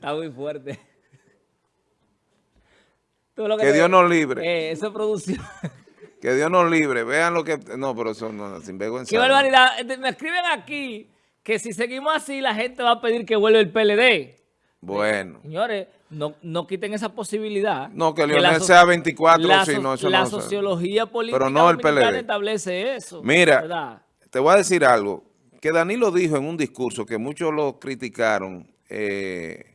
Está muy fuerte. que, Dios nos libre. Eh, eso producción. Que Dios nos libre. Vean lo que... No, pero eso no, sin vergüenza. Qué barbaridad. Este, me escriben aquí que si seguimos así, la gente va a pedir que vuelva el PLD. Bueno. Señores, no, no quiten esa posibilidad. No, que Leonel sea 24, la, si no, eso La no sociología política pero no el PLD. establece eso. Mira, te voy a decir algo. Que Danilo dijo en un discurso que muchos lo criticaron. Eh,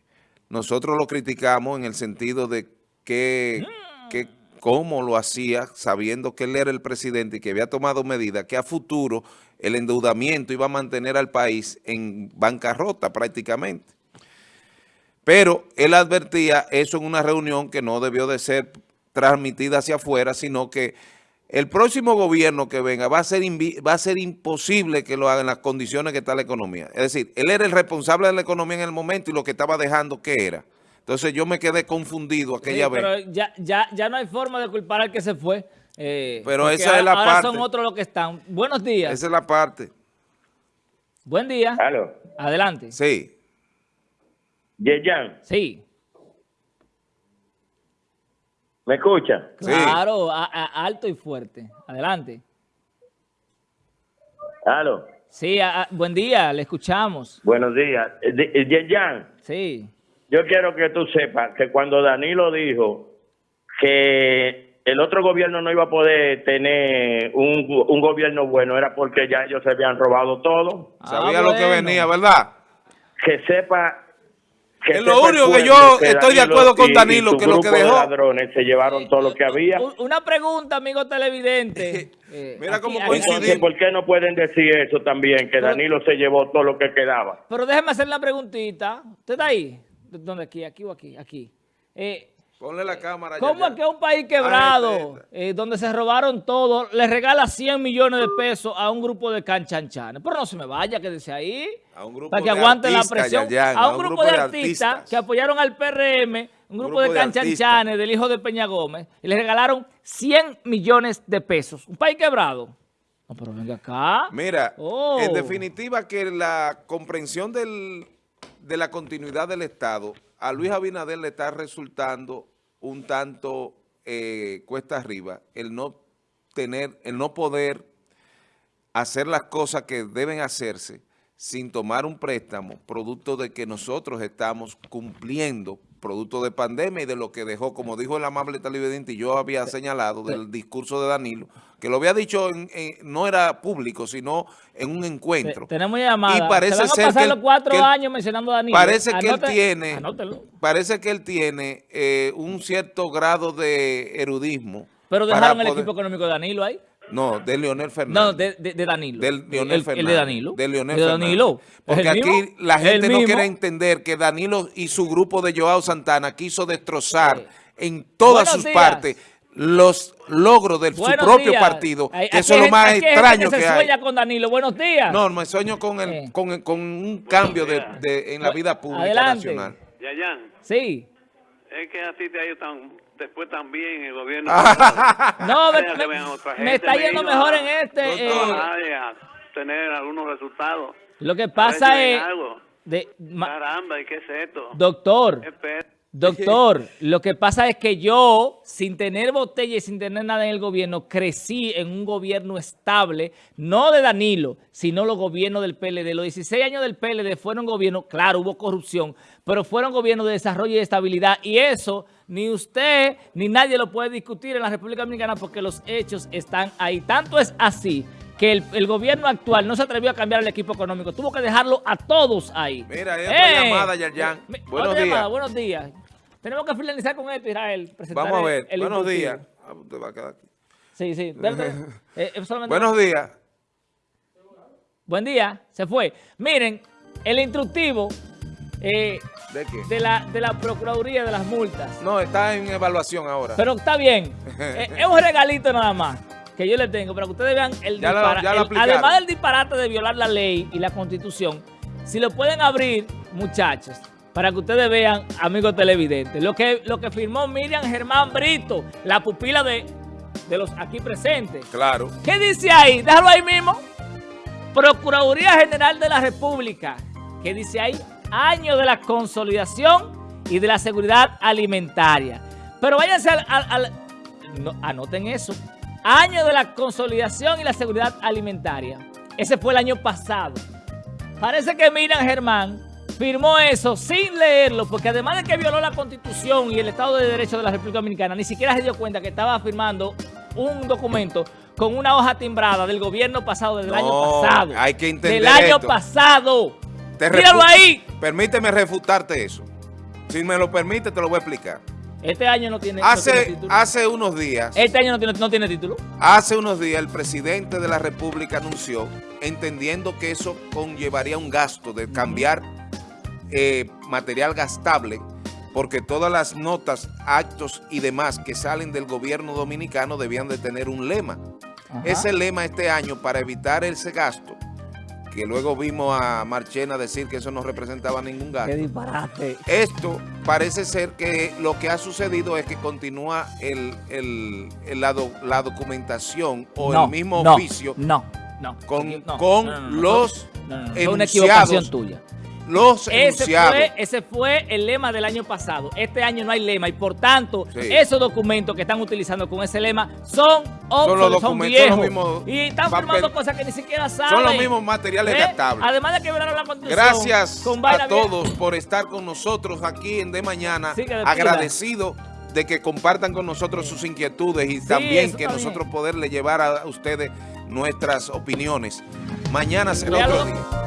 nosotros lo criticamos en el sentido de que, que cómo lo hacía, sabiendo que él era el presidente y que había tomado medidas que a futuro el endeudamiento iba a mantener al país en bancarrota prácticamente. Pero él advertía eso en una reunión que no debió de ser transmitida hacia afuera, sino que el próximo gobierno que venga va a ser va a ser imposible que lo haga en las condiciones que está la economía. Es decir, él era el responsable de la economía en el momento y lo que estaba dejando, ¿qué era? Entonces yo me quedé confundido aquella vez. Pero ya, ya, ya no hay forma de culpar al que se fue. Eh, pero esa es la ahora parte. son otros los que están. Buenos días. Esa es la parte. Buen día. ¿Aló? Adelante. Sí. Yeyan. Sí. ¿Me escucha? Claro, alto y fuerte. Adelante. ¿Aló? Sí, buen día, le escuchamos. Buenos días. Yeyan. Sí. Yo quiero que tú sepas que cuando Danilo dijo que el otro gobierno no iba a poder tener un, un gobierno bueno, era porque ya ellos se habían robado todo. Ah, Sabía lo que venía, ¿verdad? Que sepa es lo único que yo estoy de acuerdo con Danilo, que lo que dejó... ladrones se llevaron todo lo que había. Una pregunta, amigo televidente. Eh, Mira cómo coincidimos. ¿Por qué no pueden decir eso también, que Danilo se llevó todo lo que quedaba? Pero déjeme hacer la preguntita. ¿Usted está ahí? ¿Dónde? Aquí, aquí o aquí, aquí. Eh, Ponle la cámara. ¿Cómo es que un país quebrado, eh, donde se robaron todo, le regala 100 millones de pesos a un grupo de canchanchanes? Pero no se me vaya, quédese ahí. A un grupo para que aguante la presión. a, un grupo, de, artistas, que apoyaron al PRM, un grupo, de canchanchanes del hijo de Peña Gómez, y le regalaron 100 millones de pesos. Un país quebrado. No, pero venga acá. Mira, oh. en definitiva que la comprensión del de la continuidad del Estado, a Luis Abinader le está resultando un tanto eh, cuesta arriba el no tener, el no poder hacer las cosas que deben hacerse sin tomar un préstamo, producto de que nosotros estamos cumpliendo, producto de pandemia y de lo que dejó, como dijo el amable televidente, y yo había señalado del discurso de Danilo, que lo había dicho, en, no era público, sino en un encuentro. Tenemos llamada. Y parece van a ser pasar que los cuatro años mencionando a Danilo. Parece que él tiene, parece que él tiene eh, un cierto grado de erudismo. Pero dejaron el equipo económico de Danilo ahí. No, de Leonel Fernández. No, de, de, Danilo. Del Leonel Fernández. El de Danilo. De Leonel de Danilo. Porque aquí la gente no quiere entender que Danilo y su grupo de Joao Santana quiso destrozar en todas sus partes los logros de su propio partido. eso es lo más extraño que, se sueña con Danilo. Buenos días. No, me sueño con, el, con, con, un cambio de, de, en la vida pública Adelante. nacional. Yayan. Sí. Es que así te ha ido tan, después también el gobierno. no, me, está yendo mejor en este. Eh, a tener algunos resultados. Lo que pasa es... De, Caramba, ¿y qué es esto? Doctor. Doctor, lo que pasa es que yo, sin tener botella y sin tener nada en el gobierno, crecí en un gobierno estable, no de Danilo, sino los gobiernos del PLD. Los 16 años del PLD fueron gobiernos, claro, hubo corrupción, pero fueron gobiernos de desarrollo y estabilidad. Y eso ni usted ni nadie lo puede discutir en la República Dominicana porque los hechos están ahí. Tanto es así que el, gobierno actual no se atrevió a cambiar el equipo económico. Tuvo que dejarlo a todos ahí. Mira, hay otra eh, llamada, Yerjan. Buenos días. Llamada, buenos días. Tenemos que finalizar con esto, Israel. Vamos a ver. Buenos días. Ah, usted va a quedar aquí. Sí, sí. Eh, Buenos días. Buen día. Se fue. Miren, el instructivo eh, ¿De, qué? de, la, de la Procuraduría de las Multas. No, está en evaluación ahora. Pero está bien. Eh, es un regalito nada más que yo le tengo para que ustedes vean el disparate. Además del disparate de violar la ley y la Constitución, si lo pueden abrir, muchachos, para que ustedes vean, amigos televidentes, lo que, lo que firmó Miriam Germán Brito, la pupila de, de los aquí presentes. Claro. ¿Qué dice ahí? Déjalo ahí mismo. Procuraduría General de la República. ¿Qué dice ahí? año de la consolidación y de la seguridad alimentaria. Pero váyanse al... al- al- no, anoten eso. Año de la consolidación y la seguridad alimentaria. Ese fue el año pasado. Parece que Miriam Germán firmó eso sin leerlo, porque además de que violó la Constitución y el Estado de Derecho de la República Dominicana, ni siquiera se dio cuenta que estaba firmando un documento con una hoja timbrada del gobierno pasado, del No, año pasado. hay que entender Del año esto. pasado. Te Míralo ahí. Permíteme refutarte eso. Si me lo permite, te lo voy a explicar. Este año no tiene, no tiene Hace, título. hace unos días, Este año no tiene, no tiene título. hace unos días el presidente de la República anunció, entendiendo que eso conllevaría un gasto de cambiar eh, material gastable, porque todas las notas, actos y demás que salen del gobierno dominicano debían de tener un lema. Ajá. Ese lema este año, para evitar ese gasto, que luego vimos a Marchena decir que eso no representaba ningún gasto. Qué disparate. Esto parece ser que lo que ha sucedido es que continúa el, el- el- la, do- la documentación o No, el mismo no, oficio, No, no. con- con los enunciados. tuya. Los Ese fue, ese fue el lema del año pasado. Este año no hay lema y por tanto, Sí. esos documentos que están utilizando con ese lema son obsoletos, son, son viejos. y están firmando cosas que ni siquiera saben. Son los mismos materiales ¿Eh? gastables. Además de que la constitución. Gracias con a todos por estar con nosotros aquí en De Mañana. Sí. Agradecido de que compartan con nosotros sus inquietudes y también que nosotros bien. poderle llevar a ustedes nuestras opiniones. Mañana será otro día.